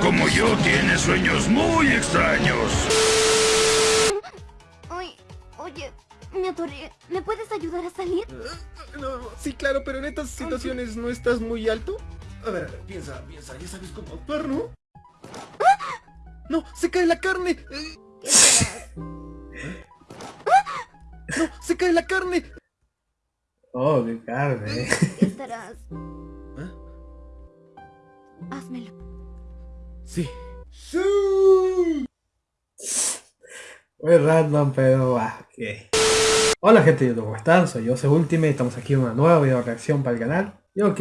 como yo tiene sueños muy extraños. Ay, oye, me atoré. ¿Me puedes ayudar a salir? No, sí, claro, pero en estas situaciones no estás muy alto. A ver, a ver, piensa, piensa, ya sabes cómo actuar, ¿no? ¡No! ¡Se cae la carne! Eh, ¡No! ¡Se cae la carne! Oh, qué carne. ¿Qué estarás? ¿Eh? Házmelo. Sí. ¡Sí! Muy random, pero ah. Hola gente de YouTube, ¿cómo están? Soy yo, Ultimate, estamos aquí en una nueva video reacción para el canal. Y ok,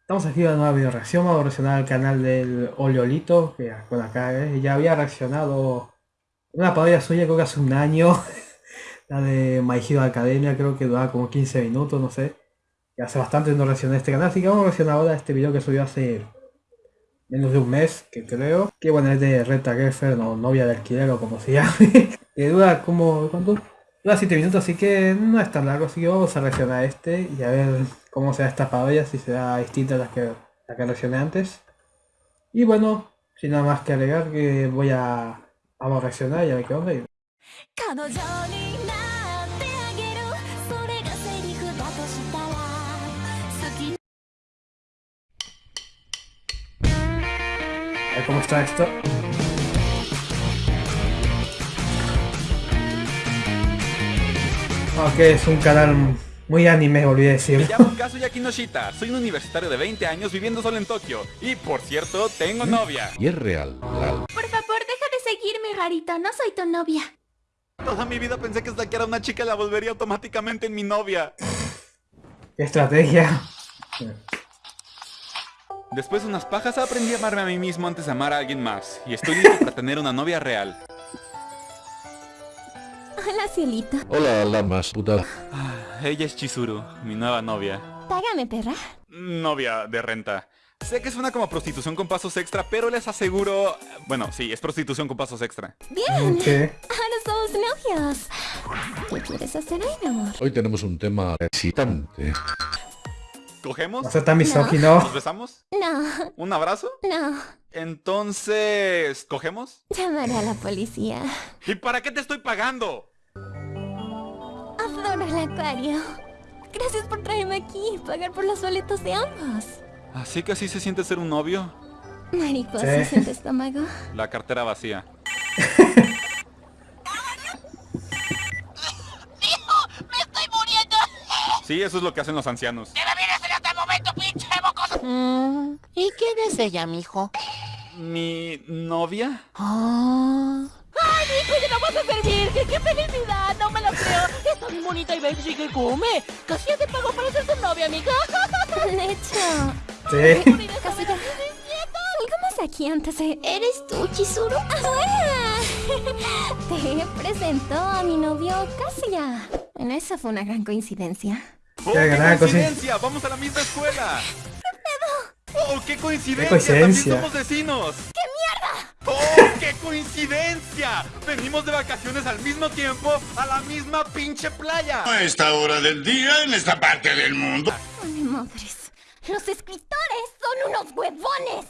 estamos aquí en una nueva video reacción, vamos a reaccionar al canal del Oleolito, que bueno acá eh, ya había reaccionado una parodia suya creo que hace un año. la de My Hero Academia, creo que duraba como 15 minutos, no sé. Y hace bastante no reaccioné este canal, así que vamos a reaccionar ahora a este video que subió hace menos de un mes, que creo. Que bueno, es de Reta Geffer, o novia de alquiler o como se llame. que dura como, ¿cuánto? Dura 7 minutos, así que no es tan largo, así que vamos a reaccionar a este y a ver cómo será esta parodia, si será distinta a la que, la que reaccioné antes. Y bueno, sin nada más que agregar, que voy a Vamos a reaccionar y a ver qué onda. Ver cómo está esto. Ok, es un canal muy anime, a decir. Me llamo Kazuya Kinoshita, soy un universitario de 20 años viviendo solo en Tokio. Y por cierto, tengo novia. Y es real, real. Por favor, deja de seguirme, Garita, no soy tu novia. Toda mi vida pensé que stalkear a una chica la volvería automáticamente en mi novia. ¿Qué estrategia? Después de unas pajas aprendí a amarme a mí mismo antes de amar a alguien más. Y estoy listo para tener una novia real. Hola, cielito. Hola, la más puta. Ah, ella es Chizuru, mi nueva novia. Págame, perra. Novia de renta. Sé que suena como prostitución con pasos extra, pero les aseguro... Bueno, sí, es prostitución con pasos extra. Bien. ¿Qué? Ahora somos novios. ¿Qué quieres hacer hoy, mi amor? Hoy tenemos un tema excitante. ¿Cogemos? ¿No tan misógino? ¿Nos besamos? No, ¿Un abrazo? no. Entonces... ¿Cogemos? Llamaré a la policía. ¿Y para qué te estoy pagando? Adoro el acuario. Gracias por traerme aquí y pagar por los boletos de ambos. ¿Así que así se siente ser un novio? Mariposa Sí. en tu estómago. La cartera vacía. Sí, eso es lo que hacen los ancianos. Mm, ¿Y quién es ella, mijo? ¿Mi novia? ¡Ay, mijo, ya la vas a servir! ¡Qué, qué felicidad! ¡No me lo creo! ¡Está bien bonita y baby que come! ¡Casi ya te pago para ser su novia, amiga! De hecho, Sí. casi ya. Algo más aquí antes de... ¿Eres tú, Chizuru? ¡Hola! Te presento a mi novio Kazuya. Bueno, esa fue una gran coincidencia. ¡Oh, Qué coincidencia! ¡Vamos a la misma escuela! ¡Oh, qué coincidencia! Qué coincidencia. ¡También somos vecinos! ¡Qué mierda! ¡Oh, qué coincidencia! Venimos de vacaciones al mismo tiempo a la misma pinche playa. A esta hora del día en esta parte del mundo. Ay, madres. Los escritores son unos huevones.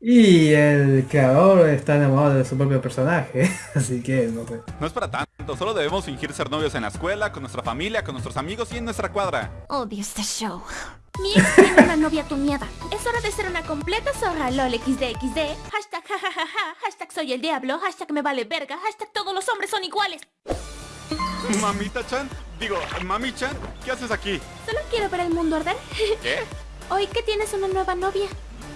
Y el creador está enamorado de su propio personaje, así que no sé. No es para tanto, solo debemos fingir ser novios en la escuela, con nuestra familia, con nuestros amigos y en nuestra cuadra. Odio este show. Mi ex tiene una novia tuneada. Es hora de ser una completa zorra lol xdxd. Hashtag jajajaja. Hashtag soy el diablo. Hashtag me vale verga. Hashtag todos los hombres son iguales. Mamita-chan, digo, mami-chan, ¿qué haces aquí? Solo quiero ver el mundo arder. ¿Qué? Hoy que tienes una nueva novia.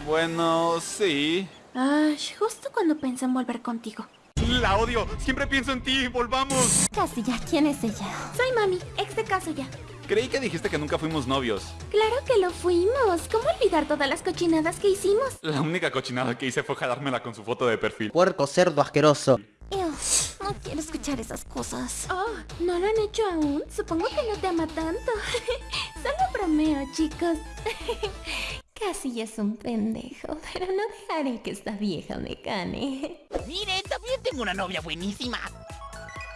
Bueno, sí. Ay, justo cuando pensé en volver contigo. La odio, siempre pienso en ti, volvamos. Casi ya, ¿quién es ella? Soy mami, ex de caso ya. Creí que dijiste que nunca fuimos novios. Claro que lo fuimos. ¿Cómo olvidar todas las cochinadas que hicimos? La única cochinada que hice fue jalármela con su foto de perfil. Puerco cerdo asqueroso. Ew, no quiero escuchar esas cosas. Oh, ¿no lo han hecho aún? Supongo que no te ama tanto. Solo bromeo, chicos. Casi es un pendejo, pero no dejaré que esta vieja me gane. Mire, también tengo una novia buenísima.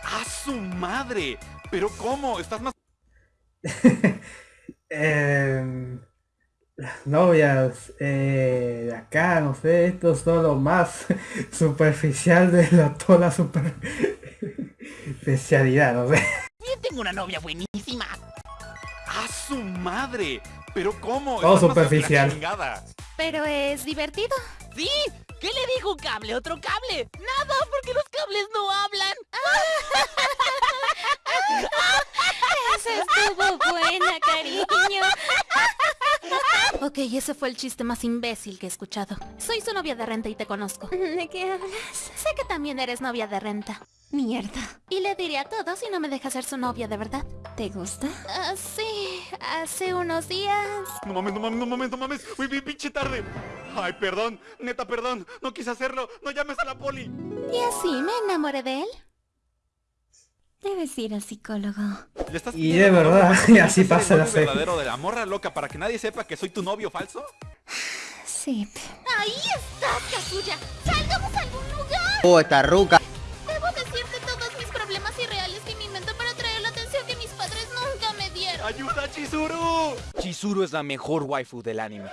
¡A su madre! ¿Pero cómo? ¿Estás más Em, las novias eh, de acá, no sé, esto es todo lo más superficial de la, toda la super especialidad, no sé. Yo tengo una novia buenísima. ¡A su madre! ¿Pero cómo? Todo superficial. Pero es divertido. ¿Sí? ¿Qué le dijo un cable? ¿Otro cable? Nada, porque los cables no hablan. Esa estuvo buena, cariño. Ok, ese fue el chiste más imbécil que he escuchado. Soy su novia de renta y te conozco. ¿De qué hablas? Sé que también eres novia de renta. Mierda. Y le diré a todos si no me dejas ser su novia de verdad. ¿Te gusta? Ah, sí, hace unos días. No mames, no mames, no mames, no mames. Uy, vi pinche tarde. Ay, perdón, neta, perdón. No quise hacerlo. No llames a la poli. Y así me enamoré de él. Debes ir al psicólogo. ¿Le estás Y de verdad, y así pasa la serie. verdadero de la morra loca para que nadie sepa que soy tu novio falso? Sí. Ahí estás, Kazuya. Salgamos a algún lugar. Oh, esta ruca. Chizuru es la mejor waifu del anime.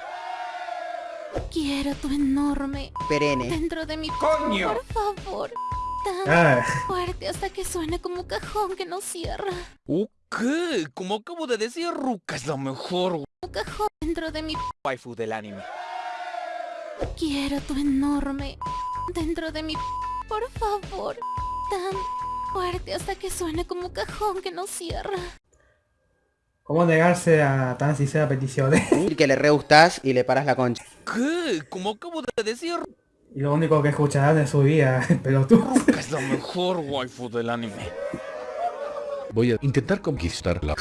Quiero tu enorme Perenne. dentro de mi... ¡Coño! Por favor. Tan Ah, fuerte hasta que suene como cajón que no cierra. ¿Qué? Como acabo de decir, Ruka es la mejor cajón dentro de mi... waifu del anime. Quiero tu enorme dentro de mi... Por favor. Tan fuerte hasta que suene como cajón que no cierra. ¿Cómo negarse a tan sincera petición? Y que le re gustás y le paras la concha. ¿Qué? Como acabo de decir, y lo único que escucharán en su vida, pero tú. Ruka es la mejor waifu del anime. Voy a intentar conquistarla.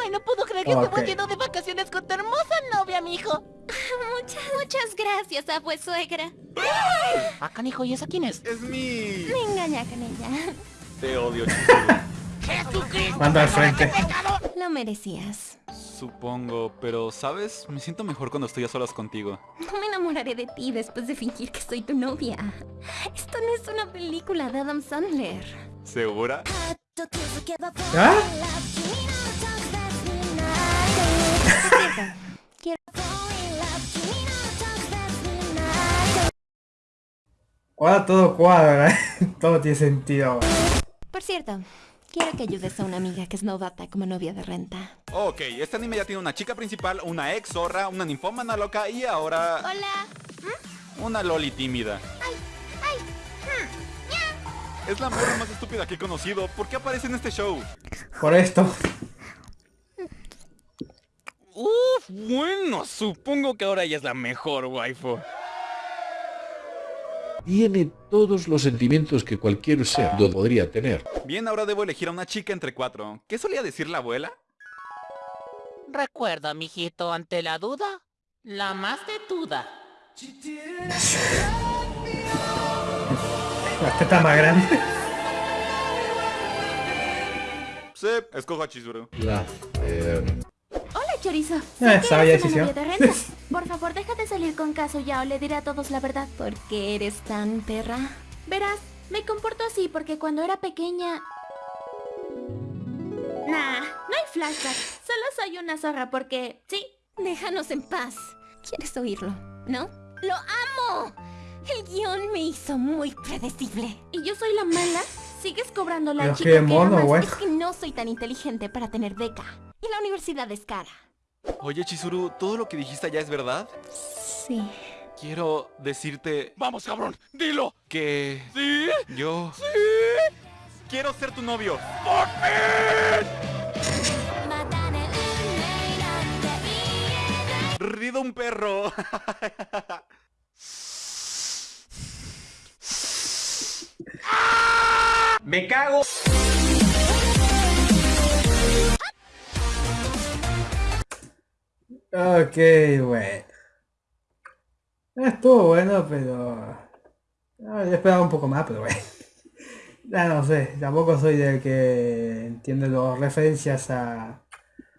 Ay, no puedo creer que Ok. estemos yendo de vacaciones con tu hermosa novia, mijo. Muchas, muchas gracias, abue suegra. Ah, canijo, ¿y esa quién es? Es mi... Me engaña con ella. Te odio, Chizuru. ¡Jesucristo! Manda al frente. Lo merecías. Supongo, pero ¿sabes? Me siento mejor cuando estoy a solas contigo. No me enamoraré de ti después de fingir que soy tu novia. Esto no es una película de Adam Sandler. ¿Segura? ¿Ah? Quiero... Ahora todo cuadra, todo tiene sentido. Por cierto, quiero que ayudes a una amiga que es novata como novia de renta. Ok, este anime ya tiene una chica principal, una ex zorra, una ninfómana loca y ahora Hola. una loli tímida. hmm, Es la morra más estúpida que he conocido. ¿Por qué aparece en este show? Por esto. Uf, bueno, supongo que ahora ella es la mejor waifu. Tiene todos los sentimientos que cualquier ser podría tener. Bien, ahora debo elegir a una chica entre cuatro. ¿Qué solía decir la abuela? Recuerda, mijito, ante la duda, la más tetuda. La teta más grande. Sí, escojo a Chizuru. La... eh, chorizo. Eh, sabia decisión. Por favor, deja de salir con Kazuya o le diré a todos la verdad. ¿Por qué eres tan perra? Verás, me comporto así porque cuando era pequeña... Nah, no hay flashback. Solo soy una zorra porque... Sí, déjanos en paz. ¿Quieres oírlo? ¿No? ¡Lo amo! El guion me hizo muy predecible. ¿Y yo soy la mala? ¿Sigues cobrando la chica que mono, amas? Es que no soy tan inteligente para tener beca. Y la universidad es cara. Oye, Chizuru, ¿todo lo que dijiste ya es verdad? Sí. Quiero decirte Vamos, cabrón, dilo. que ¿Sí? yo quiero ser tu novio. Rido un perro. Me cago. Ok, bueno. Estuvo bueno, pero... Ah, yo esperaba un poco más, pero bueno. Ya no sé, tampoco soy del que entiende las referencias a...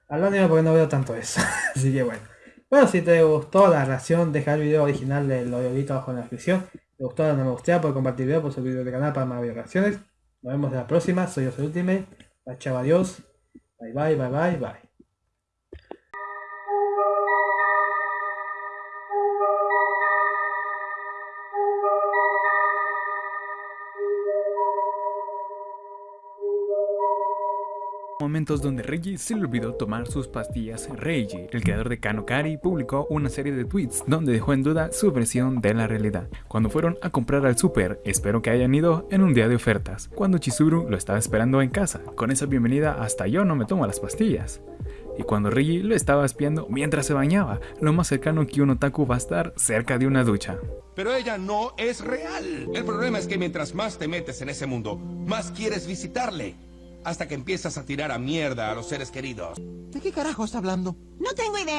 Al anime porque no veo tanto eso. Así que bueno. Bueno, si te gustó la reacción, deja el video original del audiolito abajo en la descripción. Si te gustó, no me gustaría por compartir video, por suscribirte al canal para más reacciones. Nos vemos en la próxima, soy yo, soy Ultimate. Chao, adiós. Bye bye, bye bye, bye. Momentos donde Reggie se le olvidó tomar sus pastillas. Reggie, el creador de Kanokari, publicó una serie de tweets donde dejó en duda su versión de la realidad. Cuando fueron a comprar al súper, espero que hayan ido en un día de ofertas, cuando Chizuru lo estaba esperando en casa. Con esa bienvenida hasta yo no me tomo las pastillas. Y cuando Reggie lo estaba espiando mientras se bañaba, lo más cercano que un otaku va a estar cerca de una ducha. Pero ella no es real. El problema es que mientras más te metes en ese mundo, más quieres visitarle. Hasta que empiezas a tirar a mierda a los seres queridos. ¿De qué carajo está hablando? No tengo idea.